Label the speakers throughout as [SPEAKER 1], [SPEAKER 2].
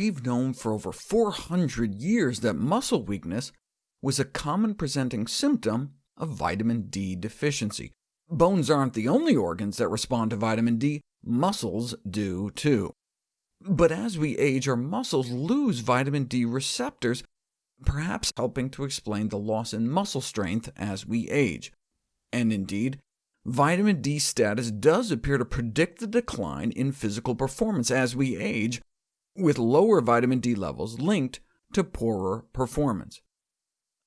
[SPEAKER 1] we've known for over 400 years that muscle weakness was a common presenting symptom of vitamin D deficiency. Bones aren't the only organs that respond to vitamin D, muscles do too. But as we age, our muscles lose vitamin D receptors, perhaps helping to explain the loss in muscle strength as we age. And indeed, vitamin D status does appear to predict the decline in physical performance as we age, with lower vitamin D levels linked to poorer performance.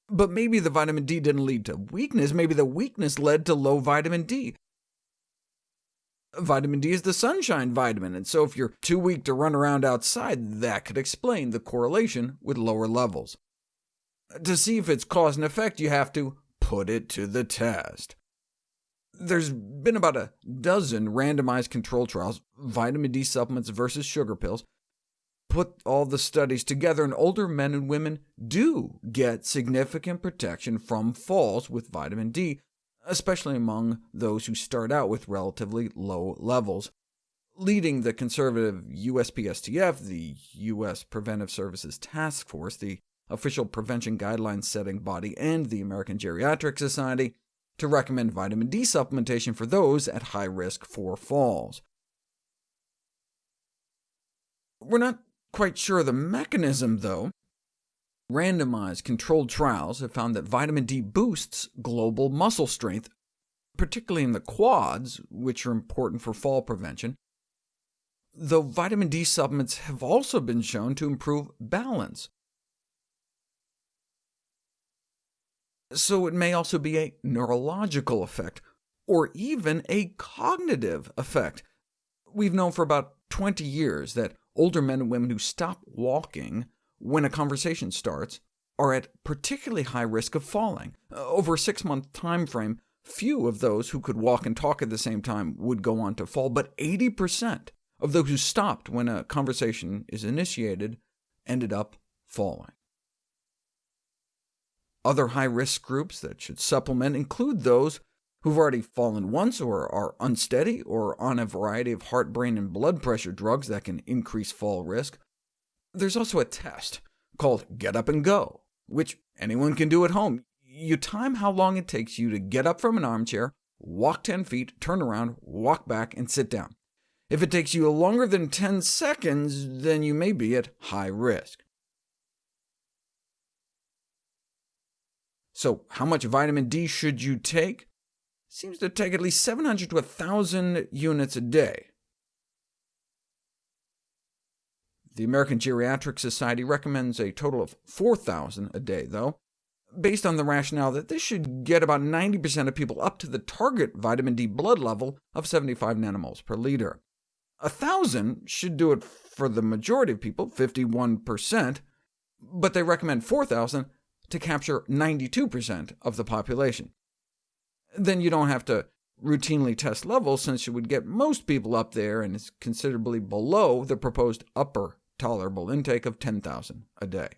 [SPEAKER 1] But maybe the vitamin D didn't lead to weakness, maybe the weakness led to low vitamin D. Vitamin D is the sunshine vitamin, and so if you're too weak to run around outside, that could explain the correlation with lower levels. To see if it's cause and effect, you have to put it to the test. There's been about a dozen randomized control trials, vitamin D supplements versus sugar pills, put all the studies together, and older men and women do get significant protection from falls with vitamin D, especially among those who start out with relatively low levels. Leading the conservative USPSTF, the U.S. Preventive Services Task Force, the official prevention guidelines setting body, and the American Geriatric Society, to recommend vitamin D supplementation for those at high risk for falls. We're not quite sure of the mechanism, though. Randomized controlled trials have found that vitamin D boosts global muscle strength, particularly in the quads, which are important for fall prevention, though vitamin D supplements have also been shown to improve balance. So it may also be a neurological effect, or even a cognitive effect. We've known for about 20 years that older men and women who stop walking when a conversation starts are at particularly high risk of falling. Uh, over a six-month time frame, few of those who could walk and talk at the same time would go on to fall, but 80% of those who stopped when a conversation is initiated ended up falling. Other high-risk groups that should supplement include those who've already fallen once, or are unsteady, or on a variety of heart, brain, and blood pressure drugs that can increase fall risk. There's also a test called Get Up and Go, which anyone can do at home. You time how long it takes you to get up from an armchair, walk 10 feet, turn around, walk back, and sit down. If it takes you longer than 10 seconds, then you may be at high risk. So how much vitamin D should you take? Seems to take at least 700 to 1,000 units a day. The American Geriatric Society recommends a total of 4,000 a day, though, based on the rationale that this should get about 90% of people up to the target vitamin D blood level of 75 nanomoles per liter. 1,000 should do it for the majority of people, 51%, but they recommend 4,000 to capture 92% of the population. Then you don't have to routinely test levels, since you would get most people up there, and it's considerably below the proposed upper tolerable intake of 10,000 a day.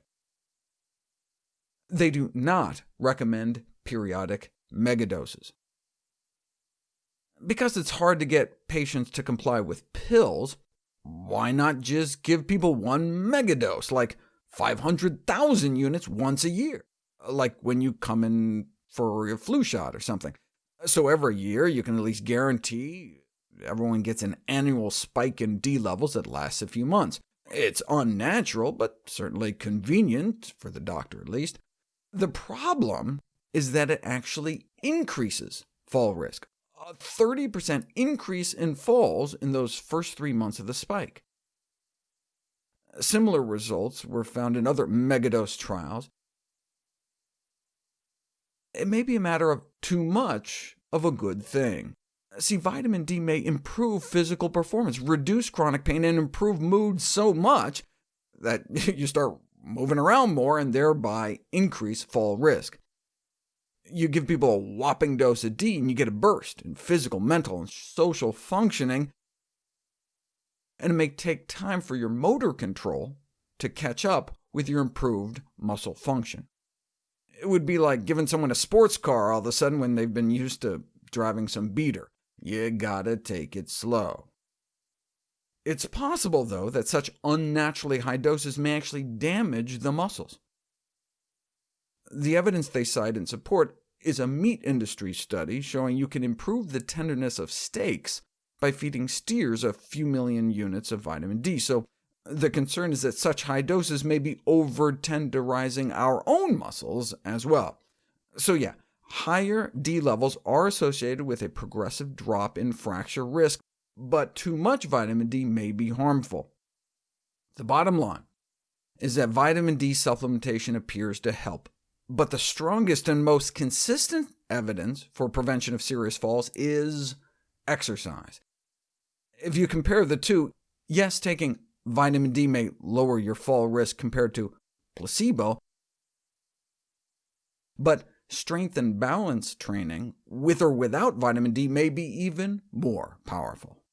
[SPEAKER 1] They do not recommend periodic megadoses. Because it's hard to get patients to comply with pills, why not just give people one megadose, like 500,000 units once a year, like when you come in for a flu shot or something? So every year you can at least guarantee everyone gets an annual spike in D levels that lasts a few months. It's unnatural, but certainly convenient, for the doctor at least. The problem is that it actually increases fall risk. A 30% increase in falls in those first three months of the spike. Similar results were found in other megadose trials, it may be a matter of too much of a good thing. See, vitamin D may improve physical performance, reduce chronic pain, and improve mood so much that you start moving around more and thereby increase fall risk. You give people a whopping dose of D, and you get a burst in physical, mental, and social functioning, and it may take time for your motor control to catch up with your improved muscle function. It would be like giving someone a sports car all of a sudden when they've been used to driving some beater. You gotta take it slow. It's possible, though, that such unnaturally high doses may actually damage the muscles. The evidence they cite in support is a meat industry study showing you can improve the tenderness of steaks by feeding steers a few million units of vitamin D, so the concern is that such high doses may be over-tenderizing our own muscles as well. So yeah, higher D levels are associated with a progressive drop in fracture risk, but too much vitamin D may be harmful. The bottom line is that vitamin D supplementation appears to help, but the strongest and most consistent evidence for prevention of serious falls is exercise. If you compare the two, yes, taking vitamin D may lower your fall risk compared to placebo, but strength and balance training, with or without vitamin D, may be even more powerful.